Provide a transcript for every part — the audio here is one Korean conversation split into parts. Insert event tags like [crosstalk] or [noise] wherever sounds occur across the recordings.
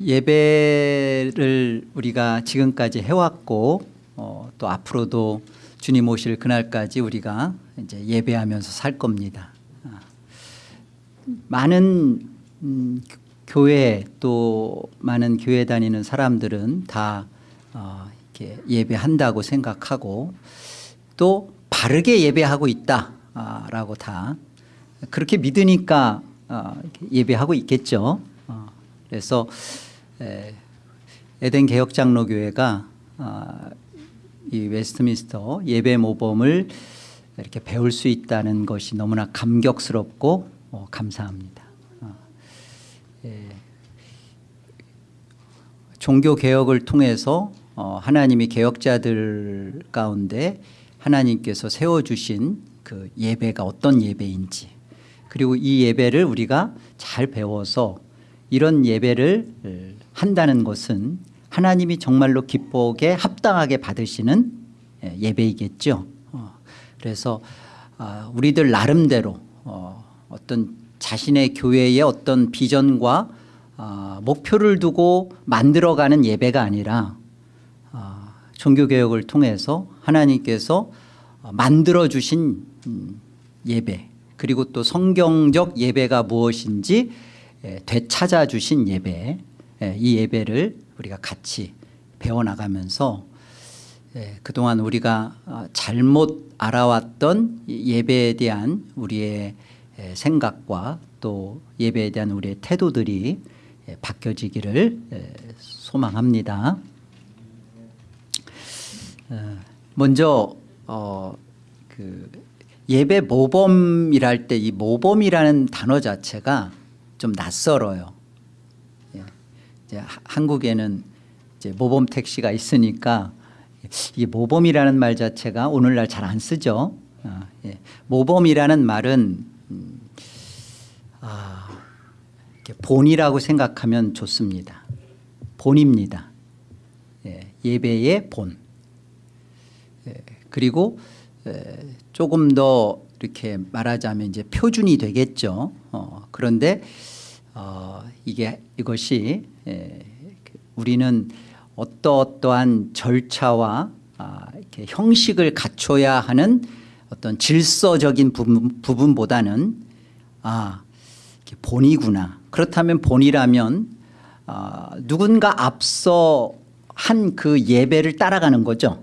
예배를 우리가 지금까지 해왔고 어, 또 앞으로도 주님 오실 그날까지 우리가 이제 예배하면서 살 겁니다. 아, 많은 음, 교회 또 많은 교회 다니는 사람들은 다 어, 이렇게 예배한다고 생각하고 또 바르게 예배하고 있다라고 다 그렇게 믿으니까 어, 예배하고 있겠죠. 어, 그래서 에, 에덴 개혁장로교회가 어, 이 웨스트민스터 예배 모범을 이렇게 배울 수 있다는 것이 너무나 감격스럽고 어, 감사합니다. 어, 예. 종교 개혁을 통해서 어, 하나님이 개혁자들 가운데 하나님께서 세워주신 그 예배가 어떤 예배인지 그리고 이 예배를 우리가 잘 배워서 이런 예배를 한다는 것은 하나님이 정말로 기쁘게 합당하게 받으시는 예, 예배이겠죠. 어, 그래서 아, 우리들 나름대로 어, 어떤 자신의 교회의 어떤 비전과 아, 목표를 두고 만들어가는 예배가 아니라 아, 종교개혁을 통해서 하나님께서 어, 만들어주신 음, 예배 그리고 또 성경적 예배가 무엇인지 예, 되찾아 주신 예배 예, 이 예배를 우리가 같이 배워나가면서 예, 그동안 우리가 어, 잘못 알아왔던 이 예배에 대한 우리의 예, 생각과 또 예배에 대한 우리의 태도들이 예, 바뀌어지기를 예, 소망합니다. 어, 먼저 어, 그 예배 모범이랄 때 이 모범이라는 단어 자체가 좀 낯설어요. 예. 이제 하- 한국에는 이제 모범 택시가 있으니까 이 모범이라는 말 자체가 오늘날 잘 안 쓰죠. 아, 예. 모범이라는 말은 음, 아, 본이라고 생각하면 좋습니다. 본입니다. 예, 예배의 본. 예, 그리고 에, 조금 더 이렇게 말하자면 이제 표준이 되겠죠. 어, 그런데 어, 이게 이것이 우리는 어떠어떠한 절차와 아, 형식을 갖춰야 하는 어떤 질서적인 부분, 부분보다는 아 이게 본이구나. 그렇다면 본이라면 아, 누군가 앞서 한 그 예배를 따라가는 거죠.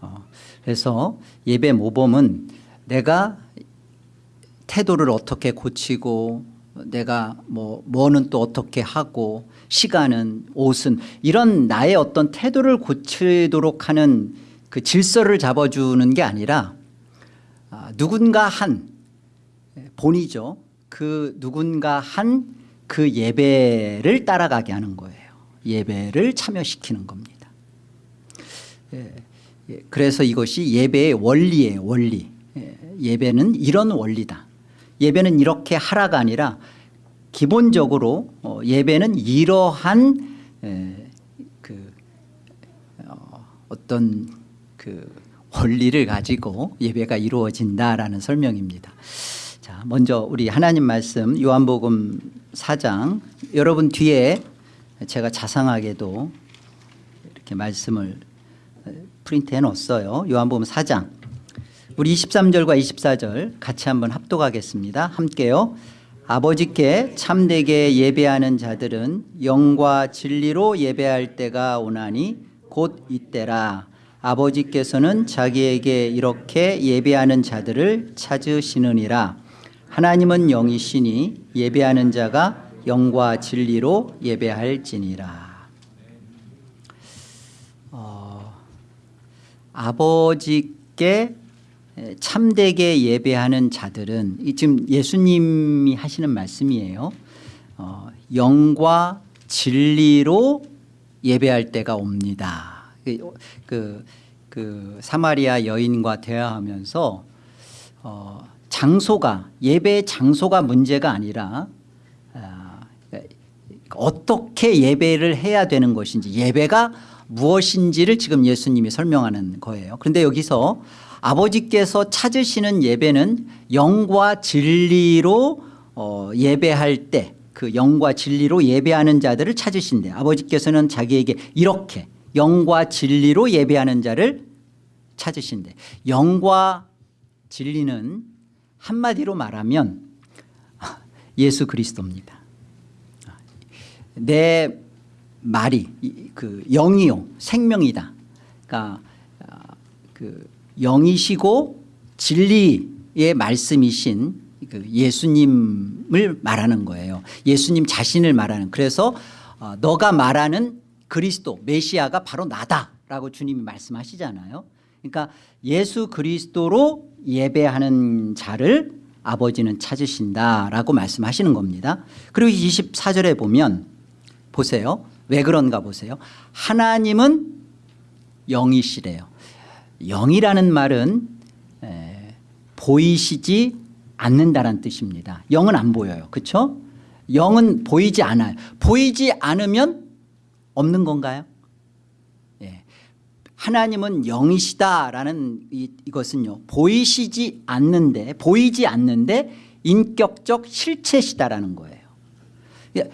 어, 그래서 예배 모범은 내가 태도를 어떻게 고치고 내가 뭐 뭐는 또 어떻게 하고 시간은 옷은 이런 나의 어떤 태도를 고치도록 하는 그 질서를 잡아주는 게 아니라 아, 누군가 한 본이죠. 그 누군가 한 그 예배를 따라가게 하는 거예요. 예배를 참여시키는 겁니다. 예, 예, 그래서 이것이 예배의 원리예요. 원리. 예, 예배는 이런 원리다. 예배는 이렇게 하라가 아니라 기본적으로 어, 예배는 이러한 에, 그 어, 어떤 그 원리를 가지고 예배가 이루어진다라는 설명입니다. 자, 먼저 우리 하나님 말씀 요한복음 4장 여러분 뒤에 제가 자상하게도 이렇게 말씀을 프린트해 놓았어요. 요한복음 4장. 우리 23절과 24절 같이 한번 합독하겠습니다. 함께요. 아버지께 참되게 예배하는 자들은 영과 진리로 예배할 때가 오나니 곧 이때라. 아버지께서는 자기에게 이렇게 예배하는 자들을 찾으시느니라. 하나님은 영이시니 예배하는 자가 영과 진리로 예배할지니라. 어, 아버지께 참되게 예배하는 자들은 이 지금 예수님이 하시는 말씀이에요. 어, 영과 진리로 예배할 때가 옵니다. 그, 그, 그 사마리아 여인과 대화하면서 어, 장소가 예배의 장소가 문제가 아니라 아, 어떻게 예배를 해야 되는 것인지 예배가 무엇인지를 지금 예수님이 설명하는 거예요. 그런데 여기서 아버지께서 찾으시는 예배는 영과 진리로 어, 예배할 때 그 영과 진리로 예배하는 자들을 찾으신대. 아버지께서는 자기에게 이렇게 영과 진리로 예배하는 자를 찾으신대. 영과 진리는 한마디로 말하면 예수 그리스도입니다. 내 말이 이- 그 영이요 생명이다. 그러니까 아, 그 영이시고 진리의 말씀이신 그 예수님을 말하는 거예요. 예수님 자신을 말하는. 그래서 어, 너가 말하는 그리스도 메시아가 바로 나다라고 주님이 말씀하시잖아요. 그러니까 예수 그리스도로 예배하는 자를 아버지는 찾으신다라고 말씀하시는 겁니다. 그리고 24절에 보면 보세요. 왜 그런가 보세요. 하나님은 영이시래요. 영이라는 말은 에, 보이시지 않는다는 뜻입니다. 영은 안 보여요. 그렇죠? 영은 보이지 않아요. 보이지 않으면 없는 건가요? 예. 하나님은 영이시다라는 이, 이것은요. 보이시지 않는데 보이지 않는데 인격적 실체시다라는 거예요. 예,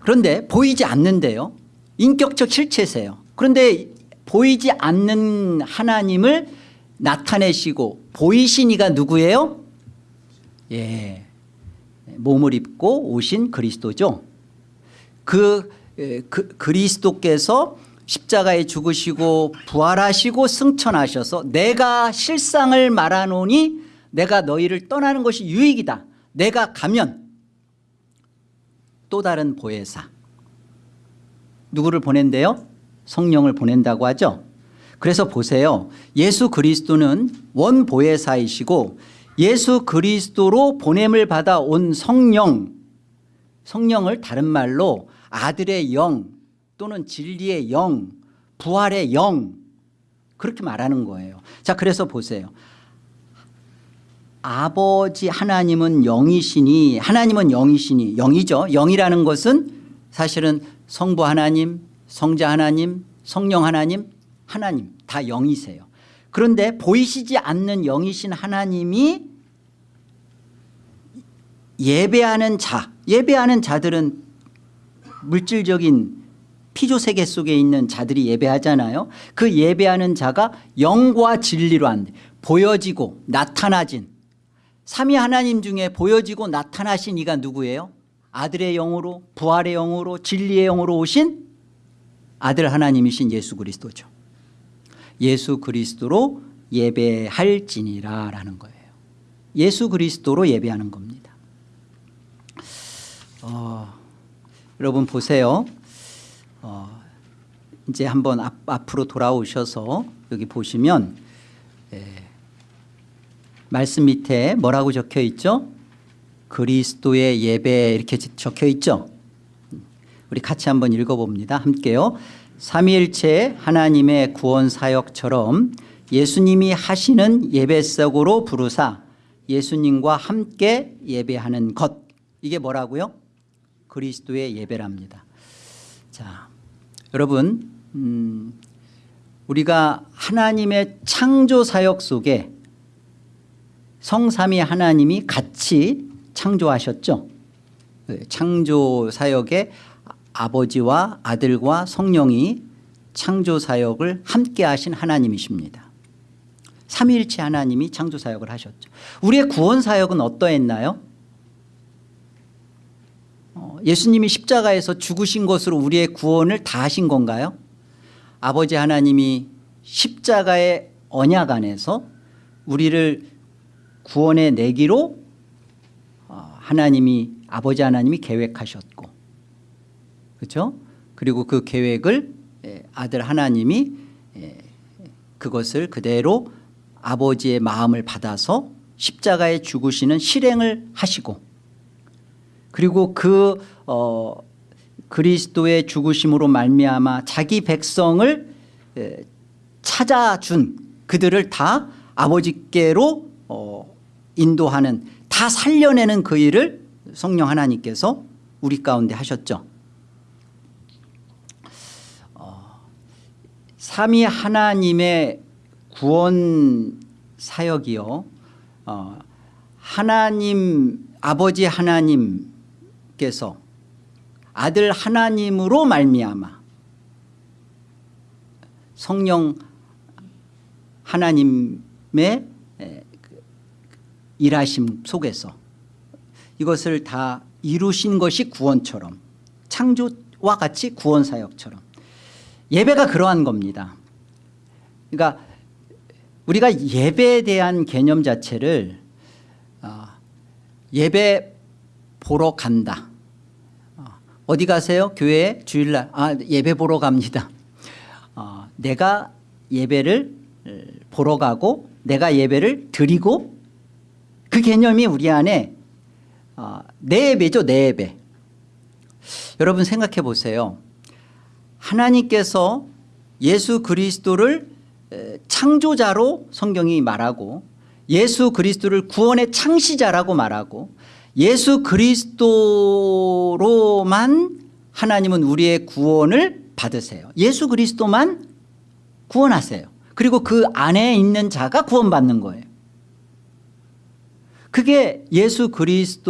그런데 보이지 않는데요. 인격적 실체세요. 그런데 보이지 않는 하나님을 나타내시고 보이신 이가 누구예요? 예, 몸을 입고 오신 그리스도죠. 그, 에, 그 그리스도께서 십자가에 죽으시고 부활하시고 승천하셔서 내가 실상을 말하노니 내가 너희를 떠나는 것이 유익이다. 내가 가면 또 다른 보혜사 누구를 보낸대요? 성령을 보낸다고 하죠. 그래서 보세요. 예수 그리스도는 원 보혜사이시고 예수 그리스도로 보냄을 받아 온 성령 성령을 다른 말로 아들의 영 또는 진리의 영 부활의 영 그렇게 말하는 거예요. 자 그래서 보세요. 아버지 하나님은 영이시니 하나님은 영이시니 영이죠. 영이라는 것은 사실은 성부 하나님 성자 하나님 성령 하나님 하나님 다 영이세요. 그런데 보이시지 않는 영이신 하나님이 예배하는 자 예배하는 자들은 물질적인 피조 세계 속에 있는 자들이 예배하잖아요. 그 예배하는 자가 영과 진리로 한 보여지고 나타나진 삼위 하나님 중에 보여지고 나타나신 이가 누구예요? 아들의 영으로 부활의 영으로 진리의 영으로 오신 아들 하나님이신 예수 그리스도죠. 예수 그리스도로 예배할지니라 라는 거예요. 예수 그리스도로 예배하는 겁니다. 어, 여러분 보세요. 어, 이제 한번 앞, 앞으로 돌아오셔서 여기 보시면 예, 말씀 밑에 뭐라고 적혀 있죠? 그리스도의 예배 이렇게 적혀 있죠. 우리 같이 한번 읽어봅니다. 함께요. 삼위일체 하나님의 구원 사역처럼 예수님이 하시는 예배석으로 부르사 예수님과 함께 예배하는 것 이게 뭐라고요? 그리스도의 예배랍니다. 자, 여러분 음, 우리가 하나님의 창조 사역 속에 성삼위 하나님이 같이 창조하셨죠. 네, 창조 사역에 아버지와 아들과 성령이 창조 사역을 함께 하신 하나님이십니다. 삼위일체 하나님이 창조 사역을 하셨죠. 우리의 구원 사역은 어떠했나요? 어, 예수님이 십자가에서 죽으신 것으로 우리의 구원을 다 하신 건가요? 아버지 하나님이 십자가의 언약 안에서 우리를 구원해 내기로 어, 하나님이 아버지 하나님이 계획하셨고 그렇죠? 그리고 그 계획을 예, 아들 하나님이 예, 그것을 그대로 아버지의 마음을 받아서 십자가에 죽으시는 실행을 하시고 그리고 그 어, 그리스도의 죽으심으로 말미암아 자기 백성을 예, 찾아준 그들을 다 아버지께로 어, 인도하는 다 살려내는 그 일을 성령 하나님께서 우리 가운데 하셨죠. 삼위 하나님의 구원 사역이요. 어, 하나님 아버지 하나님께서 아들 하나님으로 말미암아 성령 하나님의 에, 그 일하심 속에서 이것을 다 이루신 것이 구원처럼 창조와 같이 구원 사역처럼 예배가 그러한 겁니다. 그러니까 우리가 예배에 대한 개념 자체를 어, 예배 보러 간다. 어, 어디 가세요? 교회 주일날 아, 예배 보러 갑니다. 어, 내가 예배를 보러 가고 내가 예배를 드리고 그 개념이 우리 안에 어, 내 예배죠 내 예배 여러분 생각해 보세요 하나님께서 예수 그리스도를 에, 창조자로 성경이 말하고 예수 그리스도를 구원의 창시자라고 말하고 예수 그리스도로만 하나님은 우리의 구원을 받으세요. 예수 그리스도만 구원하세요. 그리고 그 안에 있는 자가 구원받는 거예요. 그게 예수 그리스도와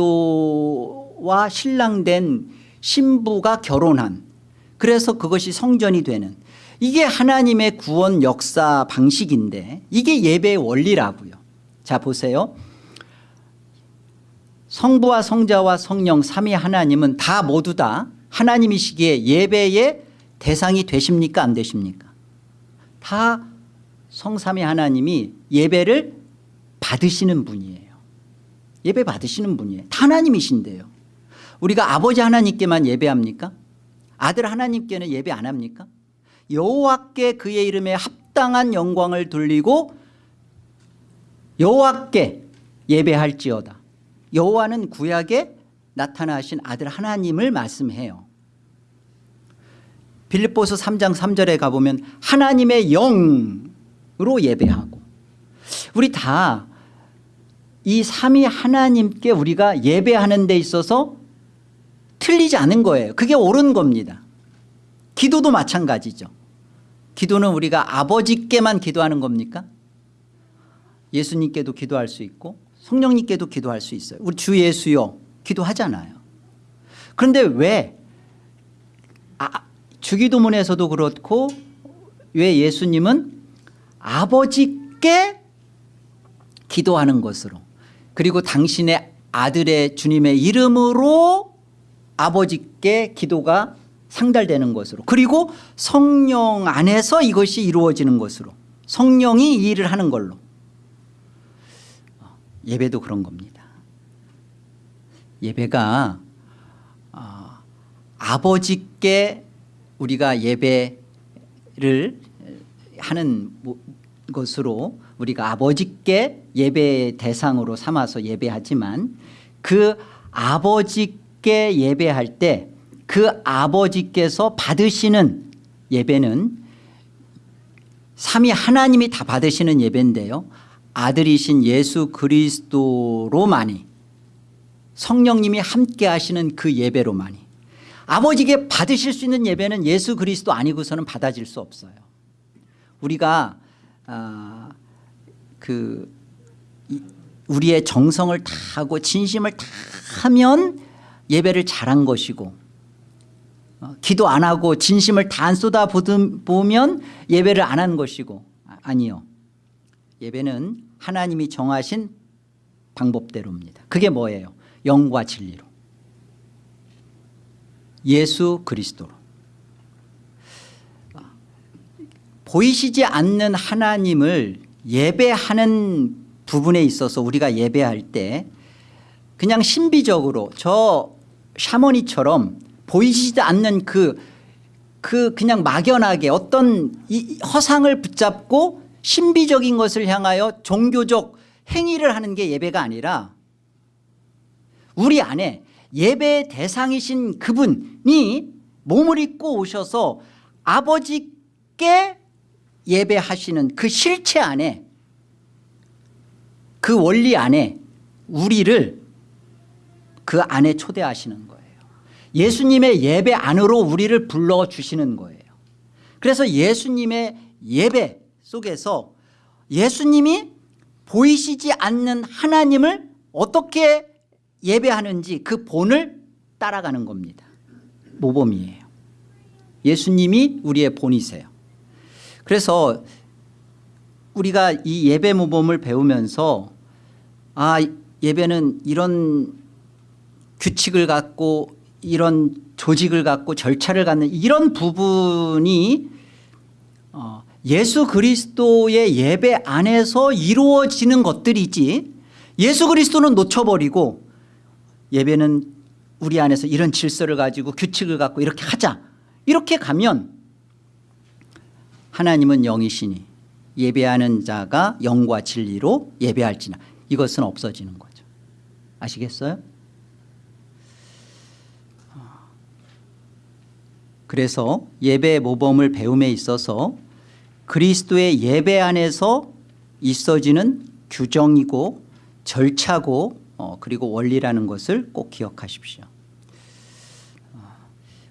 신랑된 신부가 결혼한 그래서 그것이 성전이 되는. 이게 하나님의 구원 역사 방식인데 이게 예배의 원리라고요. 자 보세요. 성부와 성자와 성령 삼위 하나님은 다 모두 다 하나님이시기에 예배의 대상이 되십니까? 안 되십니까? 다 성삼위 하나님이 예배를 받으시는 분이에요. 예배 받으시는 분이에요. 다 하나님이신데요. 우리가 아버지 하나님께만 예배합니까 아들 하나님께는 예배 안 합니까? 여호와께 그의 이름에 합당한 영광을 돌리고 여호와께 예배할지어다. 여호와는 구약에 나타나신 아들 하나님을 말씀해요. 빌립보서 3장 3절에 가보면 하나님의 영으로 예배하고 우리 다 이 삼위 하나님께 우리가 예배하는 데 있어서 틀리지 않은 거예요. 그게 옳은 겁니다. 기도도 마찬가지죠. 기도는 우리가 아버지께만 기도하는 겁니까? 예수님께도 기도할 수 있고 성령님께도 기도할 수 있어요. 우리 주 예수요. 기도하잖아요. 그런데 왜 아, 주기도문에서도 그렇고 왜 예수님은 아버지께 기도하는 것으로 그리고 당신의 아들의 주님의 이름으로 아버지께 기도가 상달되는 것으로 그리고 성령 안에서 이것이 이루어지는 것으로 성령이 이 일을 하는 걸로. 예배도 그런 겁니다. 예배가 어, 아버지께 우리가 예배를 하는 것으로 우리가 아버지께 예배 대상으로 삼아서 예배하지만 그 아버지 께 예배할 때 그 아버지께서 받으시는 예배는 삼위 하나님이 다 받으시는 예배인데요. 아들이신 예수 그리스도로만이 성령님이 함께 하시는 그 예배로만이. 아버지께 받으실 수 있는 예배는 예수 그리스도 아니고서는 받아질 수 없어요. 우리가 아, 그 우리의 정성을 다하고 진심을 다 하면 예배를 잘한 것이고 어, 기도 안 하고 진심을 다 안 쏟아 보면 예배를 안 한 것이고 아, 아니요. 예배는 하나님이 정하신 방법대로입니다. 그게 뭐예요? 영과 진리로. 예수 그리스도로. 보이시지 않는 하나님을 예배하는 부분에 있어서 우리가 예배할 때 그냥 신비적으로 저 샤머니처럼 보이시지 않는 그, 그 그냥 막연하게 어떤 이 허상을 붙잡고 신비적인 것을 향하여 종교적 행위를 하는 게 예배가 아니라 우리 안에 예배의 대상이신 그분이 몸을 입고 오셔서 아버지께 예배하시는 그 실체 안에 그 원리 안에 우리를 그 안에 초대하시는 거예요 예수님의 예배 안으로 우리를 불러주시는 거예요 그래서 예수님의 예배 속에서 예수님이 보이시지 않는 하나님을 어떻게 예배하는지 그 본을 따라가는 겁니다 모범이에요. 예수님이 우리의 본이세요. 그래서 우리가 이 예배 모범을 배우면서 아 예배는 이런 규칙을 갖고 이런 조직을 갖고 절차를 갖는 이런 부분이 어, 예수 그리스도의 예배 안에서 이루어지는 것들이지 예수 그리스도는 놓쳐버리고 예배는 우리 안에서 이런 질서를 가지고 규칙을 갖고 이렇게 하자. 이렇게 가면 하나님은 영이시니 예배하는 자가 영과 진리로 예배할지나 이것은 없어지는 거죠. 아시겠어요? 그래서 예배 모범을 배움에 있어서 그리스도의 예배 안에서 있어지는 규정이고 절차고 어, 그리고 원리라는 것을 꼭 기억하십시오. 어,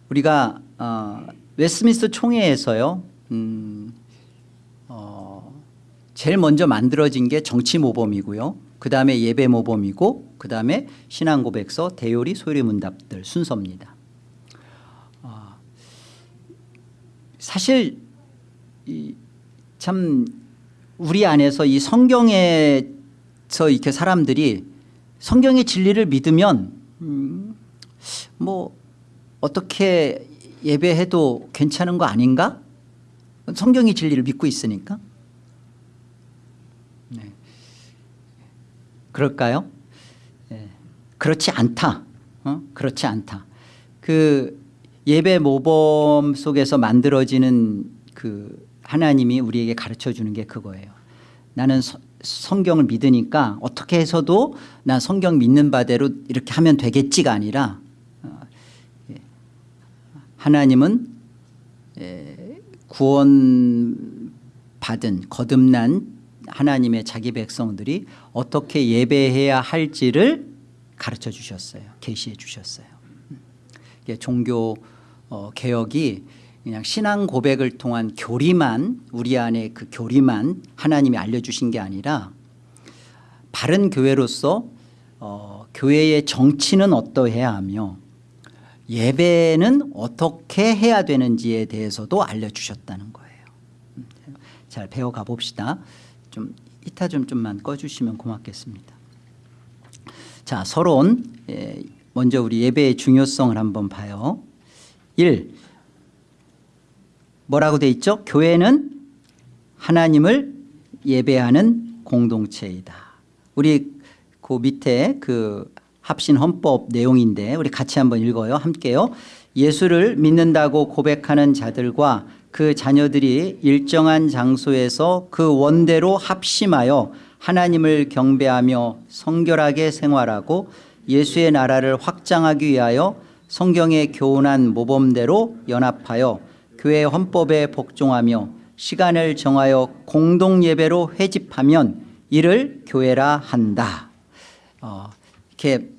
우리가 어, 웨스민스터 총회에서요. 음, 어, 제일 먼저 만들어진 게 정치 모범이고요. 그 다음에 예배 모범이고 그 다음에 신앙고백서 대요리 소리 문답들 순서입니다. 어, 사실 이, 참 우리 안에서 이 성경에서 이렇게 사람들이 성경의 진리를 믿으면 음, 뭐 어떻게 예배해도 괜찮은 거 아닌가? 성경의 진리를 믿고 있으니까. 네. 그럴까요? 네. 그렇지 않다. 어? 그렇지 않다. 그 예배 모범 속에서 만들어지는 그 하나님이 우리에게 가르쳐 주는 게 그거예요. 나는 서, 성경을 믿으니까 어떻게 해서도 난 성경 믿는 바대로 이렇게 하면 되겠지가 아니라 어, 예. 하나님은 예, 구원 받은 거듭난 하나님의 자기 백성들이 어떻게 예배해야 할지를 가르쳐 주셨어요. 계시해 주셨어요. 음. 종교 어, 개혁이 그냥 신앙 고백을 통한 교리만 우리 안에 그 교리만 하나님이 알려주신 게 아니라 바른 교회로서 어, 교회의 정치는 어떠해야 하며 예배는 어떻게 해야 되는지에 대해서도 알려주셨다는 거예요. 잘 배워가 봅시다. 좀 이타 좀 좀만 꺼주시면 고맙겠습니다. 자 서론 예, 먼저 우리 예배의 중요성을 한번 봐요. 1. 뭐라고 돼 있죠? 교회는 하나님을 예배하는 공동체이다. 우리 그 밑에 그 합신 헌법 내용인데 우리 같이 한번 읽어요. 함께요. 예수를 믿는다고 고백하는 자들과 그 자녀들이 일정한 장소에서 그 원대로 합심하여 하나님을 경배하며 성결하게 생활하고 예수의 나라를 확장하기 위하여 성경의 교훈한 모범대로 연합하여 교회 헌법에 복종하며 시간을 정하여 공동 예배로 회집하면 이를 교회라 한다. 어, 이렇게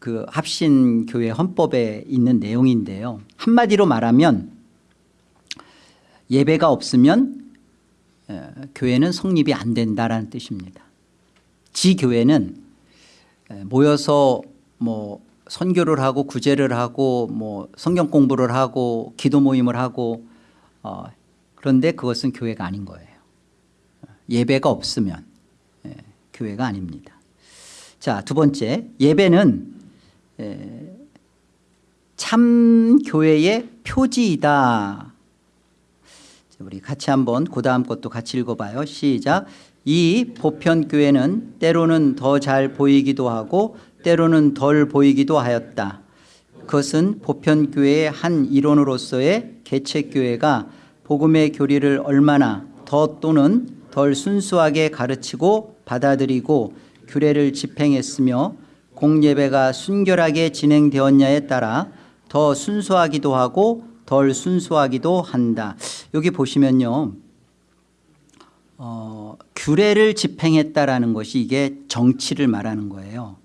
그 합신 교회 헌법에 있는 내용인데요. 한마디로 말하면 예배가 없으면 어, 교회는 성립이 안 된다라는 뜻입니다. 지 교회는 모여서 뭐 선교를 하고 구제를 하고 뭐 성경 공부를 하고 기도 모임을 하고 어, 그런데 그것은 교회가 아닌 거예요. 예배가 없으면 예, 교회가 아닙니다. 자, 두 번째 예배는 예, 참 교회의 표지이다. 우리 같이 한번 그 다음 것도 같이 읽어봐요. 시작. 이 보편교회는 때로는 더 잘 보이기도 하고 때로는 덜 보이기도 하였다. 그것은 보편교회의 한 일원으로서의 개척교회가 복음의 교리를 얼마나 더 또는 덜 순수하게 가르치고 받아들이고 규례를 집행했으며 공예배가 순결하게 진행되었냐에 따라 더 순수하기도 하고 덜 순수하기도 한다. 여기 보시면요. 어, 규례를 집행했다라는 것이 이게 정치를 말하는 거예요.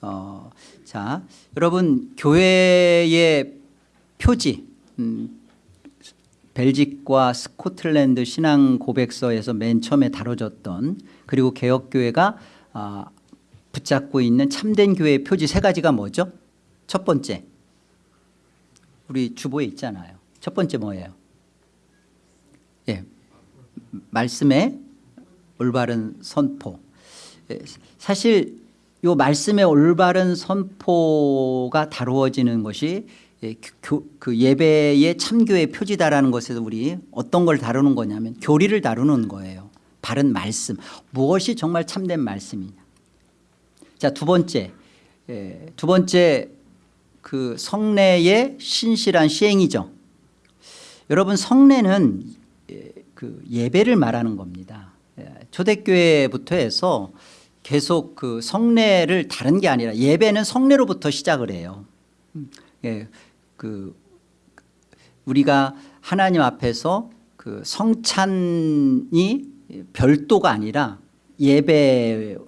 어, 자, 여러분 교회의 표지 음, 벨직과 스코틀랜드 신앙 고백서에서 맨 처음에 다뤄졌던 그리고 개혁교회가 어, 붙잡고 있는 참된 교회의 표지 세 가지가 뭐죠? 첫 번째 우리 주보에 있잖아요. 첫 번째 뭐예요? 예, 말씀의 올바른 선포. 예, 사실 요 말씀의 올바른 선포가 다루어지는 것이 예, 교, 그 예배의 참교의 표지다라는 것에서 우리 어떤 걸 다루는 거냐면 교리를 다루는 거예요. 바른 말씀. 무엇이 정말 참된 말씀이냐. 자, 두 번째. 예, 두 번째 그 성례의 신실한 시행이죠. 여러분 성례는 예, 그 예배를 말하는 겁니다. 예, 초대교회부터 해서 계속 그 성례를 다른 게 아니라 예배는 성례로부터 시작을 해요. 음, 예, 그 우리가 하나님 앞에서 그 성찬이 별도가 아니라 예배와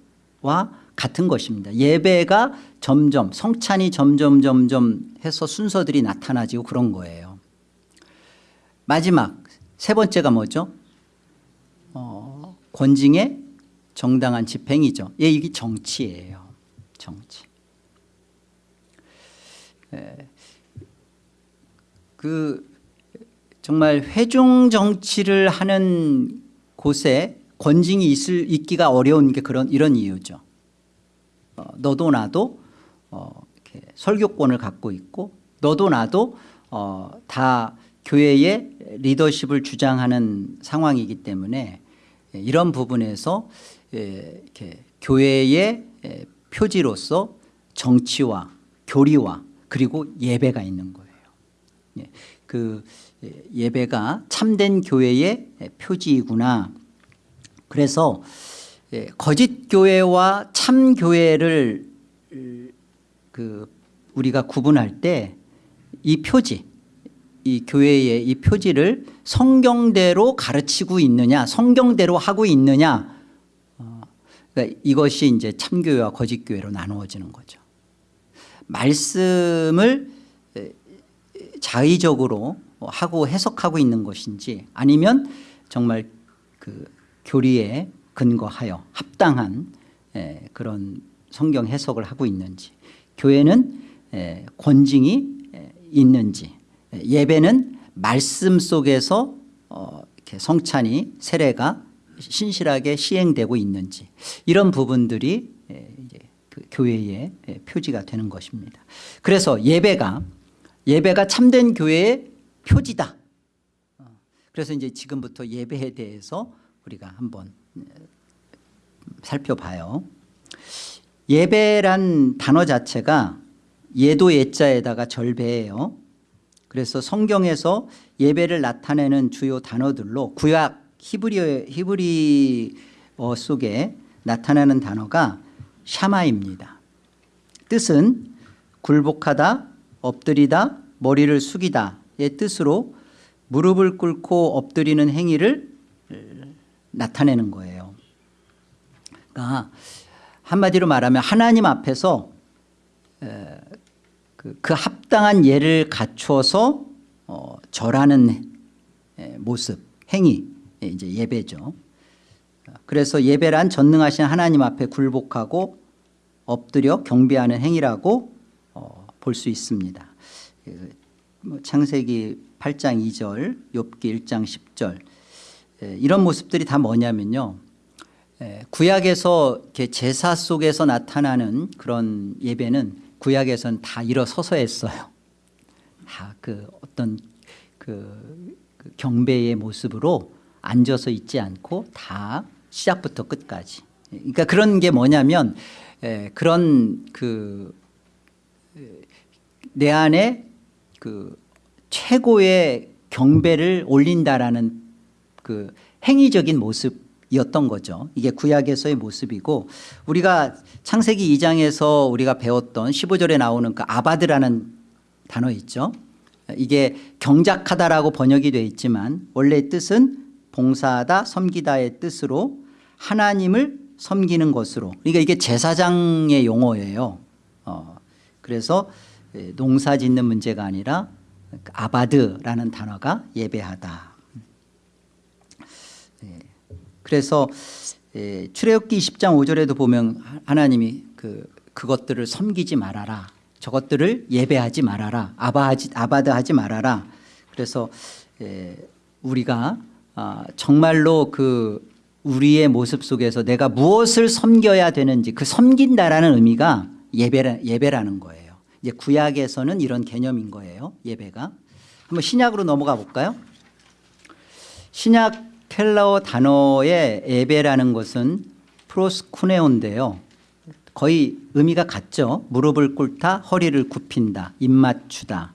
같은 것입니다. 예배가 점점 성찬이 점점 점점 해서 순서들이 나타나지고 그런 거예요. 마지막 세 번째가 뭐죠? 어, 권징의 정당한 집행이죠. 예, 이게 정치예요. 정치. 예, 그 정말 회중 정치를 하는 곳에 권징이 있을 있기가 어려운 게 그런 이런 이유죠. 어, 너도 나도 어, 설교권을 갖고 있고 너도 나도 어, 다 교회의 리더십을 주장하는 상황이기 때문에 이런 부분에서 예, 이렇게 교회의 예, 표지로서 정치와 교리와 그리고 예배가 있는 거예요. 예, 그 예, 예배가 참된 교회의 표지이구나. 그래서 예, 거짓 교회와 참 교회를 그 우리가 구분할 때 이 표지, 이 교회의 이 표지를 성경대로 가르치고 있느냐, 성경대로 하고 있느냐, 어, 그러니까 이것이 이제 참교회와 거짓교회로 나누어지는 거죠. 말씀을 자의적으로 하고 해석하고 있는 것인지 아니면 정말 그 교리에 근거하여 합당한 그런 성경 해석을 하고 있는지 교회는 권징이 있는지 예배는 말씀 속에서 어, 성찬이 세례가 신실하게 시행되고 있는지 이런 부분들이 이제 그 교회의 표지가 되는 것입니다. 그래서 예배가 예배가 참된 교회의 표지다. 어, 그래서 이제 지금부터 예배에 대해서 우리가 한번 살펴봐요. 예배란 단어 자체가 예도 예자에다가 절배예요. 그래서 성경에서 예배를 나타내는 주요 단어들로 구약 히브리, 히브리어 속에 나타나는 단어가 샤마입니다. 뜻은 굴복하다, 엎드리다, 머리를 숙이다의 뜻으로 무릎을 꿇고 엎드리는 행위를 나타내는 거예요. 그러니까 한마디로 말하면 하나님 앞에서 그, 그 합당한 예를 갖춰서 어, 절하는 모습, 행위, 이제 예배죠. 그래서 예배란 전능하신 하나님 앞에 굴복하고 엎드려 경배하는 행위라고 어, 볼수 있습니다. 그, 뭐 창세기 8장 2절, 욥기 1장 10절 이런 모습들이 다 뭐냐면요. 구약에서 제사 속에서 나타나는 그런 예배는 구약에선 다 일어서서 했어요. 다 그 어떤 그, 그 경배의 모습으로 앉아서 있지 않고 다 시작부터 끝까지. 그러니까 그런 게 뭐냐면 그런 그 내 안에 그 최고의 경배를 올린다라는 그 행위적인 모습이었던 거죠. 이게 구약에서의 모습이고 우리가 창세기 2장에서 우리가 배웠던 15절에 나오는 그 아바드라는 단어 있죠. 이게 경작하다라고 번역이 되어 있지만 원래 뜻은 봉사하다 섬기다의 뜻으로 하나님을 섬기는 것으로 그러니까 이게 제사장의 용어예요. 어, 그래서 농사 짓는 문제가 아니라 아바드라는 단어가 예배하다. 예. 그래서 출애굽기 20장 5절에도 보면 하나님이 그 그것들을 섬기지 말아라. 저것들을 예배하지 말아라. 아바하지, 아바드하지 말아라. 그래서 에, 우리가 아, 정말로 그 우리의 모습 속에서 내가 무엇을 섬겨야 되는지 그 섬긴다라는 의미가 예배라, 예배라는 거예요. 이제 구약에서는 이런 개념인 거예요. 예배가. 한번 신약으로 넘어가 볼까요? 신약 헬라어 단어의 예배라는 것은 프로스쿠네온데요. 거의 의미가 같죠. 무릎을 꿇다, 허리를 굽힌다, 입 맞추다,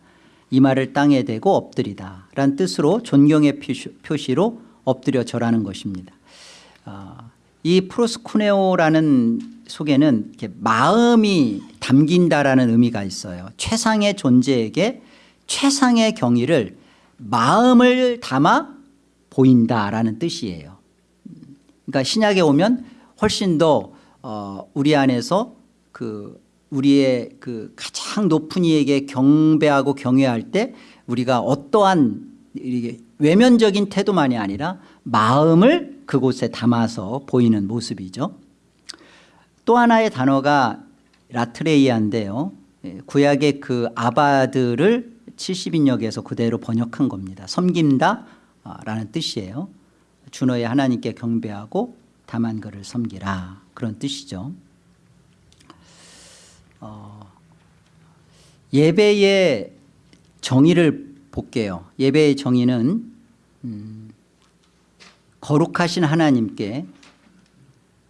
이마를 땅에 대고 엎드리다 라는 뜻으로 존경의 표시로 엎드려 절하는 것입니다. 아, 이 프로스쿠네오라는 속에는 마음이 담긴다라는 의미가 있어요. 최상의 존재에게 최상의 경의를 마음을 담아 보인다라는 뜻이에요. 그러니까 신약에 오면 훨씬 더 어, 우리 안에서 그 우리의 그 가장 높은 이에게 경배하고 경외할 때 우리가 어떠한 외면적인 태도만이 아니라 마음을 그곳에 담아서 보이는 모습이죠. 또 하나의 단어가 라트레이아인데요. 예, 구약의 그 아바드를 70인역에서 그대로 번역한 겁니다. 섬긴다 라는 뜻이에요. 준호의 하나님께 경배하고 다만 그를 섬기라 그런 뜻이죠. 어, 예배의 정의를 볼게요. 예배의 정의는 음, 거룩하신 하나님께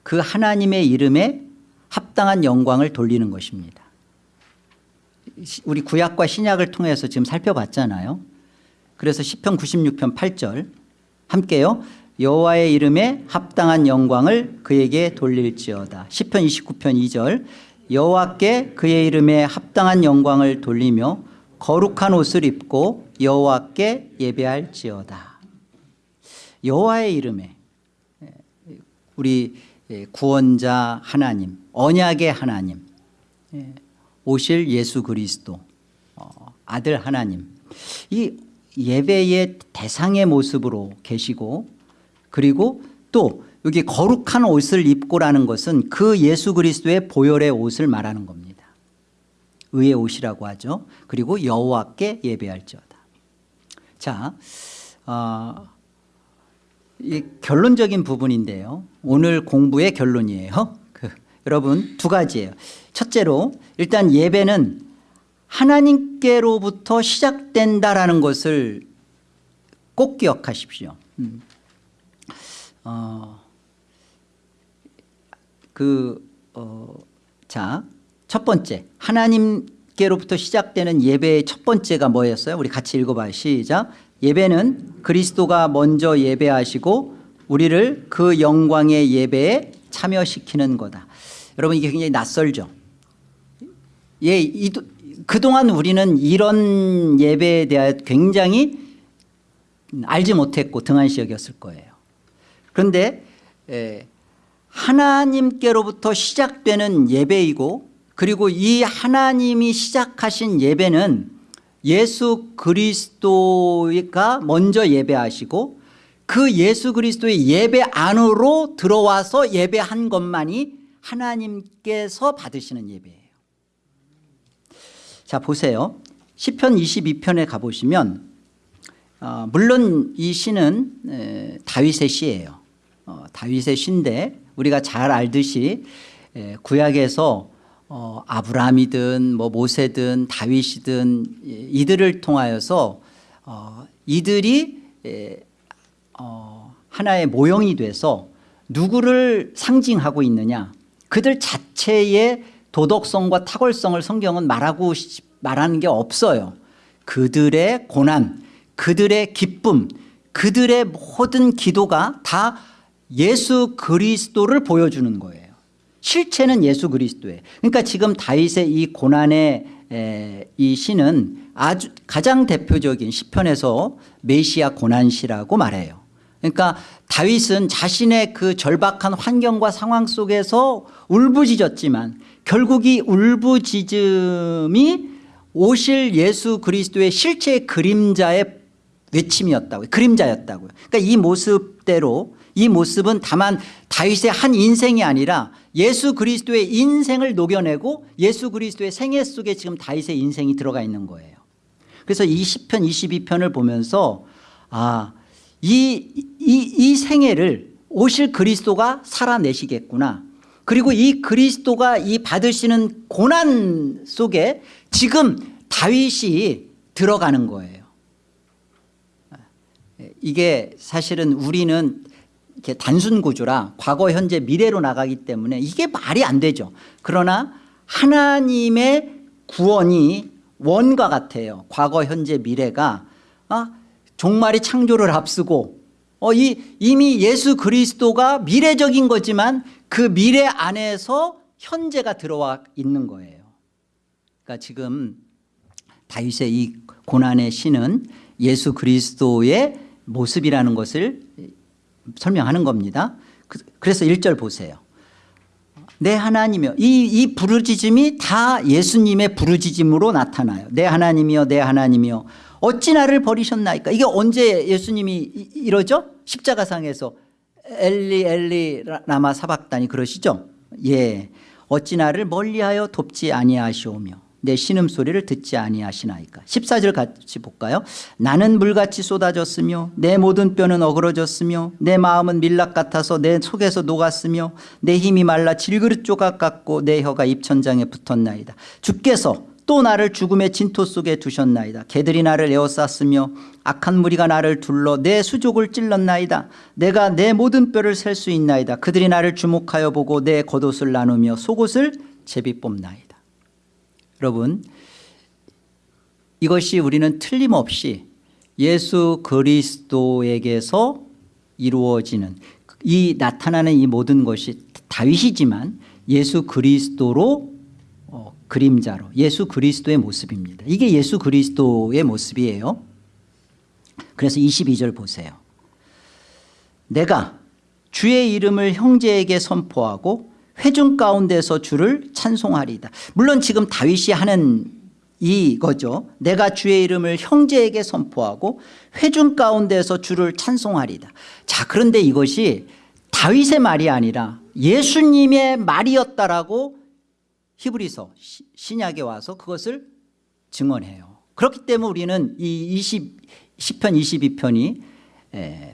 그 하나님의 이름에 합당한 영광을 돌리는 것입니다. 우리 구약과 신약을 통해서 지금 살펴봤잖아요. 그래서 시편 96편 8절 함께요. 여호와의 이름에 합당한 영광을 그에게 돌릴지어다. 시편 29편 2절 여호와께 그의 이름에 합당한 영광을 돌리며 거룩한 옷을 입고 여호와께 예배할지어다. 여호와의 이름에 우리 구원자 하나님, 언약의 하나님, 오실 예수 그리스도, 어, 아들 하나님. 이 예배의 대상의 모습으로 계시고 그리고 또 여기 거룩한 옷을 입고라는 것은 그 예수 그리스도의 보혈의 옷을 말하는 겁니다. 의의 옷이라고 하죠. 그리고 여호와께 예배할지어다. 자, 어, 이 결론적인 부분인데요. 오늘 공부의 결론이에요. 그, 여러분 두 가지예요. 첫째로 일단 예배는 하나님께로부터 시작된다라는 것을 꼭 기억하십시오. 음. 어, 그, 어, 자, 첫 번째. 하나님께로부터 시작되는 예배의 첫 번째가 뭐였어요? 우리 같이 읽어봐요. 시작. 예배는 그리스도가 먼저 예배하시고 우리를 그 영광의 예배에 참여시키는 거다. 여러분 이게 굉장히 낯설죠? 예, 이, 그동안 우리는 이런 예배에 대하여 굉장히 알지 못했고 등한시 여겼을 거예요. 그런데 하나님께로부터 시작되는 예배이고 그리고 이 하나님이 시작하신 예배는 예수 그리스도가 먼저 예배하시고 그 예수 그리스도의 예배 안으로 들어와서 예배한 것만이 하나님께서 받으시는 예배예요. 자 보세요. 시편 22편에 가보시면 어, 물론 이 시는 에, 다윗의 시예요. 어, 다윗의 시인데 우리가 잘 알듯이 에, 구약에서 어, 아브라함이든 뭐 모세든 다윗이든 이들을 통하여서 어, 이들이 에, 어, 하나의 모형이 돼서 누구를 상징하고 있느냐 그들 자체의 도덕성과 탁월성을 성경은 말하고 말하는 게 없어요. 그들의 고난, 그들의 기쁨, 그들의 모든 기도가 다 예수 그리스도를 보여주는 거예요. 실체는 예수 그리스도예요. 그러니까 지금 다윗의 이 고난의 에, 이 시는 아주 가장 대표적인 시편에서 메시아 고난시라고 말해요. 그러니까 다윗은 자신의 그 절박한 환경과 상황 속에서 울부짖었지만 결국 이 울부짖음이 오실 예수 그리스도의 실제 그림자의 외침이었다고요. 그림자였다고요. 그러니까 이 모습대로 이 모습은 다만 다윗의 한 인생이 아니라 예수 그리스도의 인생을 녹여내고 예수 그리스도의 생애 속에 지금 다윗의 인생이 들어가 있는 거예요. 그래서 이 10편 22편을 보면서 아, 이, 이, 이 생애를 오실 그리스도가 살아내시겠구나. 그리고 이 그리스도가 이 받으시는 고난 속에 지금 다윗이 들어가는 거예요. 이게 사실은 우리는 이렇게 단순 구조라 과거 현재 미래로 나가기 때문에 이게 말이 안 되죠. 그러나 하나님의 구원이 원과 같아요. 과거 현재 미래가 아, 종말이 창조를 앞서고 어, 이, 이미 예수 그리스도가 미래적인 거지만 그 미래 안에서 현재가 들어와 있는 거예요. 그러니까 지금 다윗의 이 고난의 시는 예수 그리스도의 모습이라는 것을 설명하는 겁니다. 그- 그래서 1절 보세요. 내 하나님이여 이, 이 부르짖음이 다 예수님의 부르짖음으로 나타나요. 내 하나님이여 내 하나님이여. 어찌 나를 버리셨나이까? 이게 언제 예수님이 이- 이러죠? 십자가상에서 엘리 엘리 라- 라마 사박다니 그러시죠? 예. 어찌 나를 멀리하여 돕지 아니하시오며 내 신음소리를 듣지 아니하시나이까. 14절 같이 볼까요? 나는 물같이 쏟아졌으며 내 모든 뼈는 어그러졌으며 내 마음은 밀락 같아서 내 속에서 녹았으며 내 힘이 말라 질그릇 조각 같고 내 혀가 입천장에 붙었나이다. 주께서 또 나를 죽음의 진토 속에 두셨나이다. 개들이 나를 에워쌌으며 악한 무리가 나를 둘러 내 수족을 찔렀나이다. 내가 내 모든 뼈를 셀 수 있나이다. 그들이 나를 주목하여 보고 내 겉옷을 나누며 속옷을 제비 뽑나이다 여러분 이것이 우리는 틀림없이 예수 그리스도에게서 이루어지는 이 나타나는 이 모든 것이 다윗이지만 예수 그리스도로 어, 그림자로 예수 그리스도의 모습입니다. 이게 예수 그리스도의 모습이에요. 그래서 22절 보세요. 내가 주의 이름을 형제에게 선포하고 회중 가운데서 주를 찬송하리다. 물론 지금 다윗이 하는 이거죠. 내가 주의 이름을 형제에게 선포하고 회중 가운데서 주를 찬송하리다. 자 그런데 이것이 다윗의 말이 아니라 예수님의 말이었다라고 히브리서 시- 신약에 와서 그것을 증언해요. 그렇기 때문에 우리는 이 20, 10편 22편이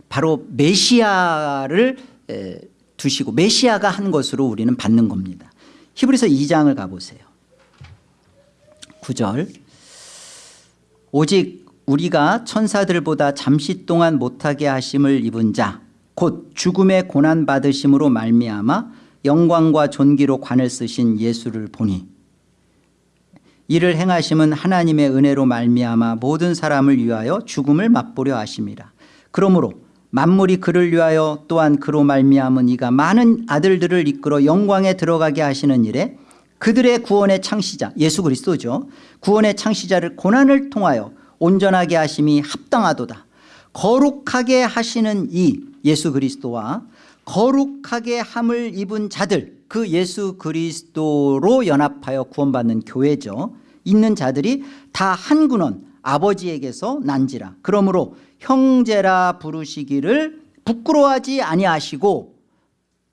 바로 메시아를 에, 두시고 메시아가 한 것으로 우리는 받는 겁니다. 히브리서 2장을 가보세요. 9절. 오직 우리가 천사들보다 잠시 동안 못하게 하심을 입은 자 곧 죽음의 고난 받으심으로 말미암아 영광과 존귀로 관을 쓰신 예수를 보니 이를 행하심은 하나님의 은혜로 말미암아 모든 사람을 위하여 죽음을 맛보려 하심이라. 그러므로 만물이 그를 위하여 또한 그로 말미암은 이가 많은 아들들을 이끌어 영광에 들어가게 하시는 일에 그들의 구원의 창시자 예수 그리스도죠. 구원의 창시자를 고난을 통하여 온전하게 하심이 합당하도다. 거룩하게 하시는 이 예수 그리스도와 거룩하게 함을 입은 자들 그 예수 그리스도로 연합하여 구원받는 교회죠. 있는 자들이 다 한 군원 아버지에게서 난지라. 그러므로 형제라 부르시기를 부끄러워하지 아니하시고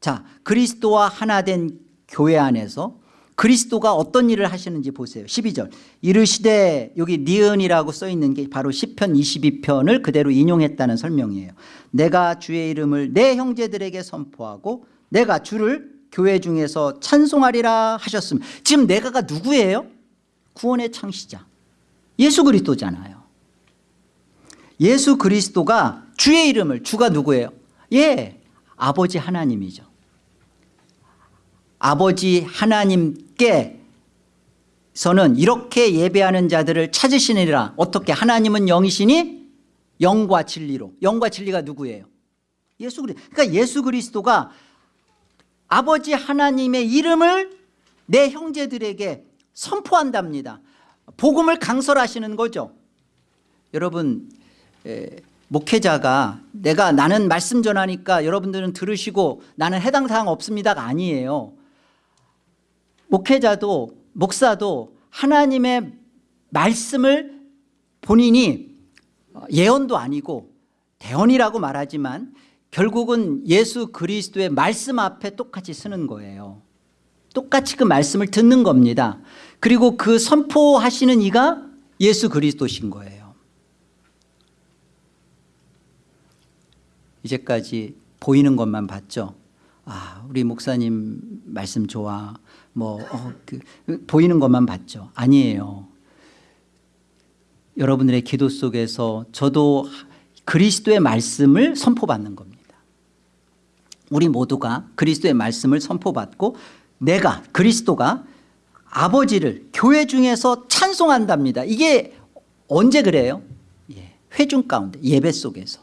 자 그리스도와 하나 된 교회 안에서 그리스도가 어떤 일을 하시는지 보세요. 12절. 이르시되 여기 니은이라고 써 있는 게 바로 10편 22편을 그대로 인용했다는 설명이에요. 내가 주의 이름을 내 형제들에게 선포하고 내가 주를 교회 중에서 찬송하리라 하셨음. 지금 내가가 누구예요? 구원의 창시자 예수 그리스도잖아요. 예수 그리스도가 주의 이름을 주가 누구예요? 예 아버지 하나님이죠. 아버지 하나님께서는 이렇게 예배하는 자들을 찾으시니라. 어떻게? 하나님은 영이시니 영과 진리로. 영과 진리가 누구예요? 예수 그리스도 그러니까 예수 그리스도가 아버지 하나님의 이름을 내 형제들에게 선포한답니다 복음을 강설하시는 거죠. 여러분 에, 목회자가 내가 나는 말씀 전하니까 여러분들은 들으시고 나는 해당 사항 없습니다가 아니에요. 목회자도 목사도 하나님의 말씀을 본인이 예언도 아니고 대언이라고 말하지만 결국은 예수 그리스도의 말씀 앞에 똑같이 쓰는 거예요 똑같이 그 말씀을 듣는 겁니다. 그리고 그 선포하시는 이가 예수 그리스도신 거예요. 이제까지 보이는 것만 봤죠. 아 우리 목사님 말씀 좋아. 뭐 어, 그, 보이는 것만 봤죠. 아니에요. 여러분들의 기도 속에서 저도 그리스도의 말씀을 선포받는 겁니다. 우리 모두가 그리스도의 말씀을 선포받고 내가 그리스도가 아버지를 교회 중에서 찬송한답니다. 이게 언제 그래요? 예, 회중 가운데 예배 속에서.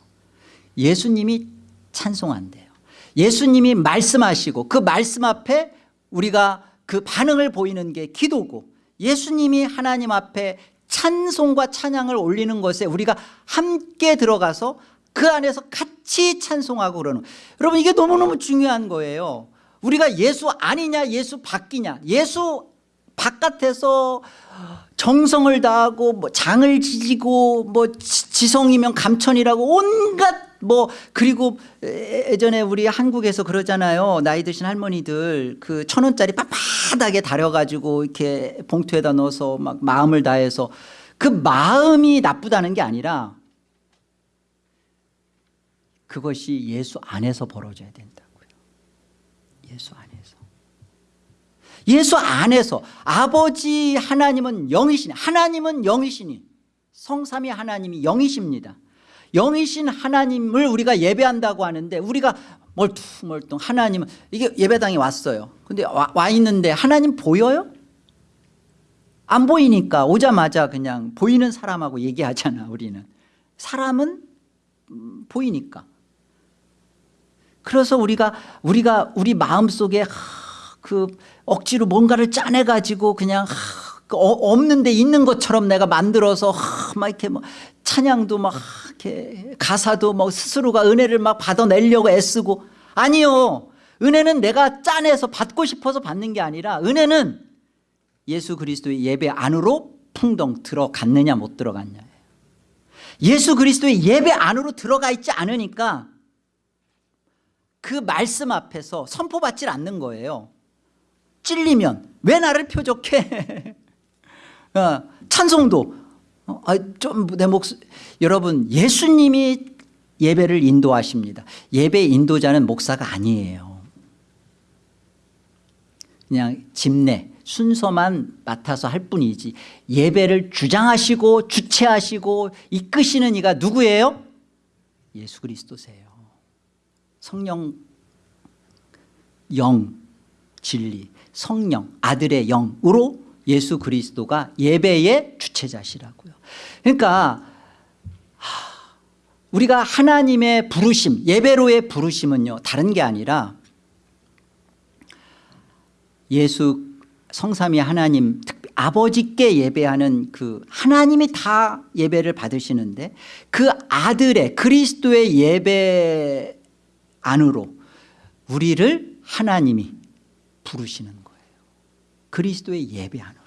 예수님이 찬송한대요. 예수님이 말씀하시고 그 말씀 앞에 우리가 그 반응을 보이는 게 기도고 예수님이 하나님 앞에 찬송과 찬양을 올리는 것에 우리가 함께 들어가서 그 안에서 같이 찬송하고 그러는. 여러분 이게 너무너무 중요한 거예요 우리가 예수 아니냐 예수 바뀌냐 예수 바깥에서 정성을 다하고 뭐 장을 지지고 뭐 지- 지성이면 감천이라고 온갖 뭐 그리고 예- 예전에 우리 한국에서 그러잖아요. 나이 드신 할머니들 그 천 원짜리 빳빳하게 다려가지고 이렇게 봉투에다 넣어서 막 마음을 다해서 그 마음이 나쁘다는 게 아니라 그것이 예수 안에서 벌어져야 된다고요 예수 안에서. 예수 안에서 아버지 하나님은 영이시니 하나님은 영이시니 성삼위 하나님이 영이십니다. 영이신 하나님을 우리가 예배한다고 하는데 우리가 멀뚱멀뚱 하나님은 이게 예배당에 왔어요. 근데 와, 와 있는데 하나님 보여요? 안 보이니까 오자마자 그냥 보이는 사람하고 얘기하잖아 우리는. 사람은 음, 보이니까 그래서 우리가 우리가 우리 마음속에 하, 그 억지로 뭔가를 짜내 가지고 그냥 하, 그 어- 없는데 있는 것처럼 내가 만들어서 하, 막 이렇게 뭐 찬양도 막 이렇게 가사도 뭐 스스로가 은혜를 막 받아내려고 애쓰고. 아니요. 은혜는 내가 짜내서 받고 싶어서 받는 게 아니라 은혜는 예수 그리스도의 예배 안으로 풍덩 들어갔느냐 못 들어갔냐예요. 예수 그리스도의 예배 안으로 들어가 있지 않으니까 그 말씀 앞에서 선포받질 않는 거예요. 찔리면 왜 나를 표적해? [laughs] 어, 찬송도 어, 아, 좀내 목소 여러분 예수님이 예배를 인도하십니다. 예배 인도자는 목사가 아니에요. 그냥 집내 순서만 맡아서 할 뿐이지 예배를 주장하시고 주체하시고 이끄시는 이가 누구예요? 예수 그리스도세요 성령 영 진리 성령 아들의 영으로 예수 그리스도가 예배의 주체자시라고요. 그러니까 하, 우리가 하나님의 부르심 예배로의 부르심은요 다른 게 아니라 예수 성삼위 하나님 아버지께 예배하는 그 하나님이 다 예배를 받으시는데 그 아들의 그리스도의 예배 안으로 우리를 하나님이 부르시는 거예요. 그리스도의 예배 안으로.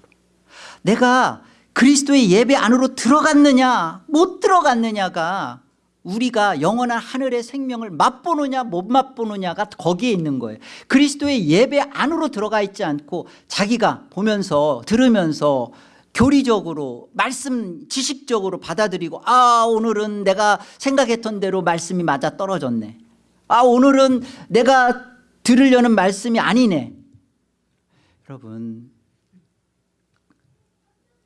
내가 그리스도의 예배 안으로 들어갔느냐 못 들어갔느냐가 우리가 영원한 하늘의 생명을 맛보느냐 못 맛보느냐가 거기에 있는 거예요. 그리스도의 예배 안으로 들어가 있지 않고 자기가 보면서 들으면서 교리적으로 말씀 지식적으로 받아들이고 아 오늘은 내가 생각했던 대로 말씀이 맞아 떨어졌네 아 오늘은 내가 들으려는 말씀이 아니네. 여러분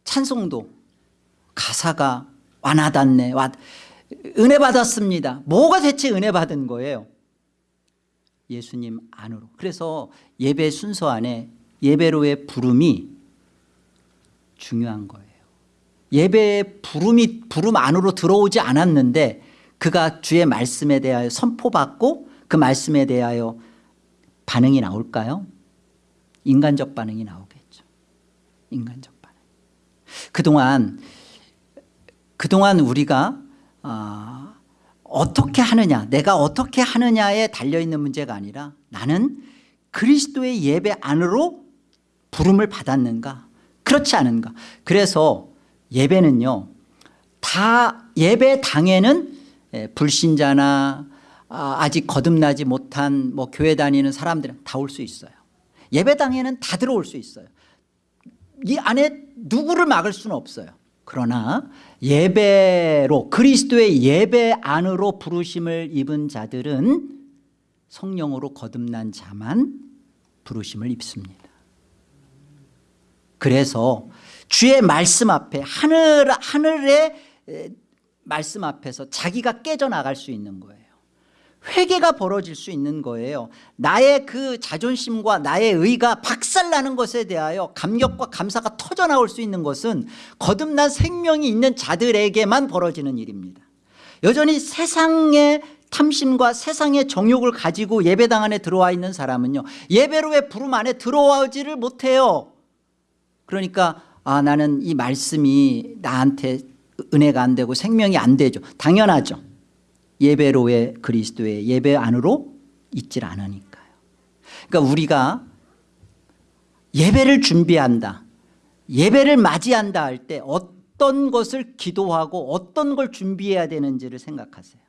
찬송도 가사가 와나닿네. 와, 은혜 받았습니다. 뭐가 대체 은혜 받은 거예요? 예수님 안으로. 그래서 예배 순서 안에 예배로의 부름이 중요한 거예요. 예배의 부름이 부름 안으로 들어오지 않았는데 그가 주의 말씀에 대하여 선포받고 그 말씀에 대하여 반응이 나올까요? 인간적 반응이 나오겠죠. 인간적 반응. 그동안 그동안 우리가 아, 어떻게 하느냐 내가 어떻게 하느냐에 달려있는 문제가 아니라 나는 그리스도의 예배 안으로 부름을 받았는가? 그렇지 않은가? 그래서 예배는요 다 예배 당에는 예, 불신자나 아, 아직 거듭나지 못한 뭐 교회 다니는 사람들은 다 올 수 있어요. 예배당에는 다 들어올 수 있어요. 이 안에 누구를 막을 수는 없어요. 그러나 예배로 그리스도의 예배 안으로 부르심을 입은 자들은 성령으로 거듭난 자만 부르심을 입습니다. 그래서 주의 말씀 앞에 하늘, 하늘의 에, 말씀 앞에서 자기가 깨져나갈 수 있는 거예요. 회개가 벌어질 수 있는 거예요. 나의 그 자존심과 나의 의가 박살나는 것에 대하여 감격과 감사가 터져나올 수 있는 것은 거듭난 생명이 있는 자들에게만 벌어지는 일입니다. 여전히 세상의 탐심과 세상의 정욕을 가지고 예배당 안에 들어와 있는 사람은요 예배로의 부름 안에 들어오지를 못해요 그러니까 아 나는 이 말씀이 나한테 은혜가 안 되고 생명이 안 되죠. 당연하죠. 예배로의 그리스도의 예배 안으로 있질 않으니까요. 그러니까 우리가 예배를 준비한다 예배를 맞이한다 할 때 어떤 것을 기도하고 어떤 걸 준비해야 되는지를 생각하세요.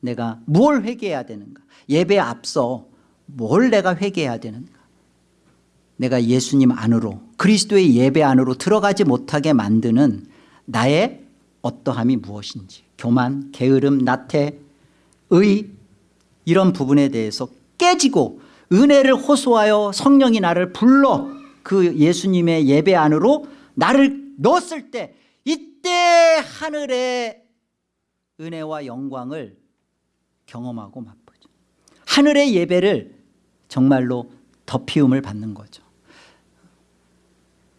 내가 뭘 회개해야 되는가? 예배 앞서 뭘 내가 회개해야 되는가? 내가 예수님 안으로 그리스도의 예배 안으로 들어가지 못하게 만드는 나의 어떠함이 무엇인지 교만, 게으름, 나태, 의 이런 부분에 대해서 깨지고 은혜를 호소하여 성령이 나를 불러 그 예수님의 예배 안으로 나를 넣었을 때 이때 하늘의 은혜와 영광을 경험하고 맛보죠. 하늘의 예배를 정말로 덮이움을 받는 거죠.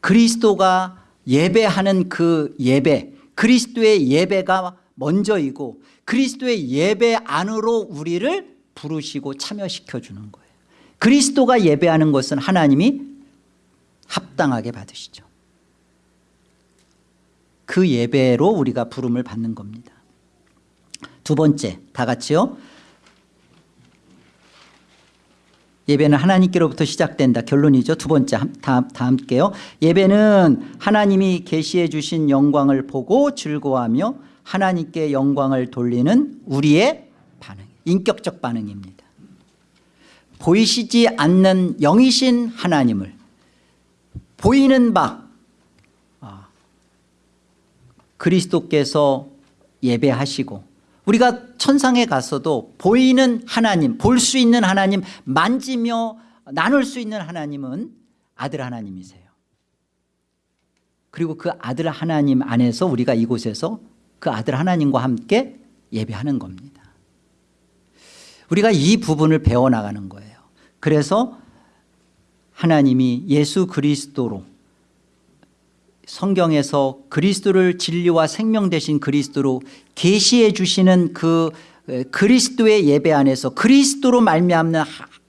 그리스도가 예배하는 그 예배 그리스도의 예배가 먼저이고 그리스도의 예배 안으로 우리를 부르시고 참여시켜 주는 거예요. 그리스도가 예배하는 것은 하나님이 합당하게 받으시죠. 그 예배로 우리가 부름을 받는 겁니다. 두 번째 다 같이요 예배는 하나님께로부터 시작된다. 결론이죠. 두 번째 다, 다 함께요. 예배는 하나님이 계시해 주신 영광을 보고 즐거워하며 하나님께 영광을 돌리는 우리의 반응 인격적 반응입니다. 보이시지 않는 영이신 하나님을 보이는 바 아, 그리스도께서 예배하시고 우리가 천상에 가서도 보이는 하나님 볼 수 있는 하나님 만지며 나눌 수 있는 하나님은 아들 하나님이세요. 그리고 그 아들 하나님 안에서 우리가 이곳에서 그 아들 하나님과 함께 예배하는 겁니다. 우리가 이 부분을 배워나가는 거예요. 그래서 하나님이 예수 그리스도로 성경에서 그리스도를 진리와 생명 되신 그리스도로 계시해 주시는 그 그리스도의 예배 안에서 그리스도로 말미암는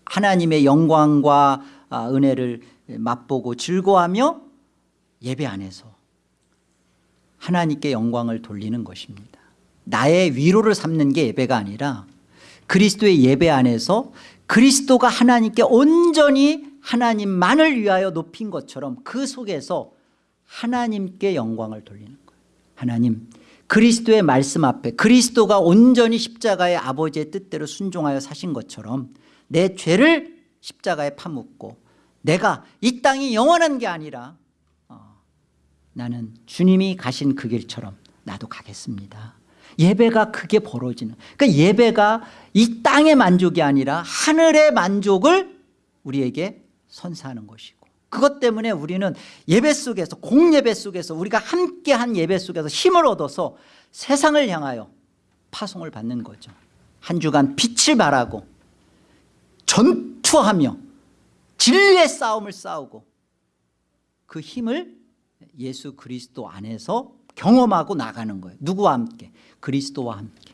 하나님의 영광과 아, 은혜를 맛보고 즐거워하며 예배 안에서 하나님께 영광을 돌리는 것입니다. 나의 위로를 삼는 게 예배가 아니라 그리스도의 예배 안에서 그리스도가 하나님께 온전히 하나님만을 위하여 높인 것처럼 그 속에서 하나님께 영광을 돌리는 거예요. 하나님 그리스도의 말씀 앞에 그리스도가 온전히 십자가의 아버지의 뜻대로 순종하여 사신 것처럼 내 죄를 십자가에 파묻고 내가 이 땅이 영원한 게 아니라 어, 나는 주님이 가신 그 길처럼 나도 가겠습니다. 예배가 그게 벌어지는 그러니까 예배가 이 땅의 만족이 아니라 하늘의 만족을 우리에게 선사하는 것이고 그것 때문에 우리는 예배 속에서 공예배 속에서 우리가 함께한 예배 속에서 힘을 얻어서 세상을 향하여 파송을 받는 거죠. 한 주간 빛을 발하고 전투하며 진리의 싸움을 싸우고 그 힘을 예수 그리스도 안에서 경험하고 나가는 거예요. 누구와 함께? 그리스도와 함께.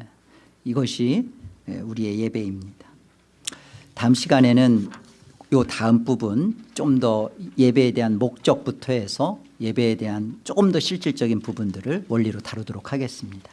예, 이것이 우리의 예배입니다. 다음 시간에는 요 다음 부분 좀 더 예배에 대한 목적부터 해서 예배에 대한 조금 더 실질적인 부분들을 원리로 다루도록 하겠습니다